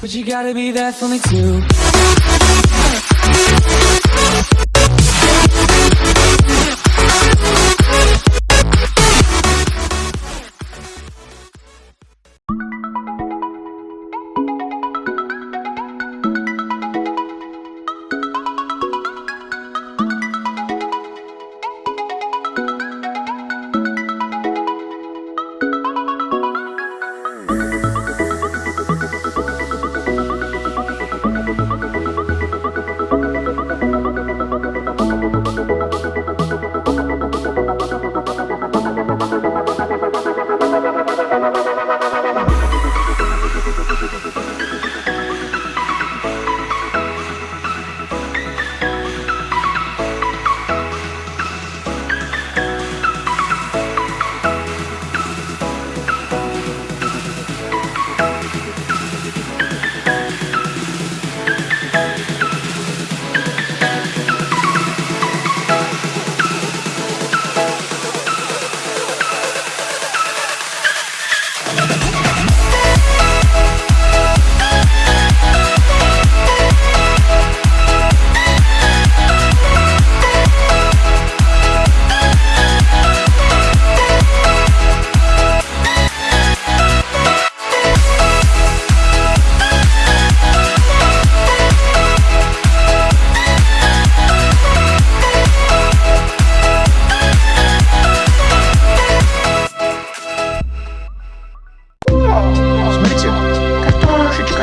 But you gotta be there for me too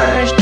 Rush.